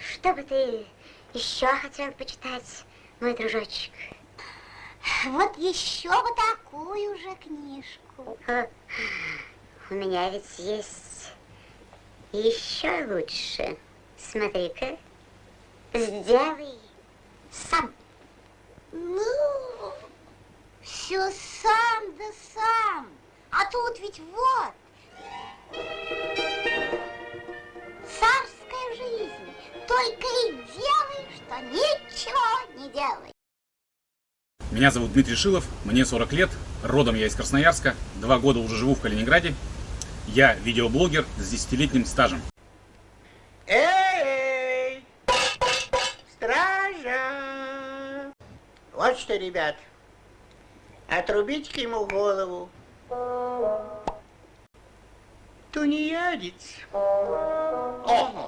что бы ты еще хотел почитать, мой дружочек? Вот еще вот такую же книжку. У меня ведь есть еще лучше. Смотри-ка, сделай сам. Ну, все сам да сам. А тут ведь вот. Только и делай, что ничего не делай. Меня зовут Дмитрий Шилов, мне 40 лет, родом я из Красноярска, два года уже живу в Калининграде. Я видеоблогер с десятилетним стажем. Эй! Стража! Вот что, ребят, отрубите-ка ему голову. Тунеядец. Мой.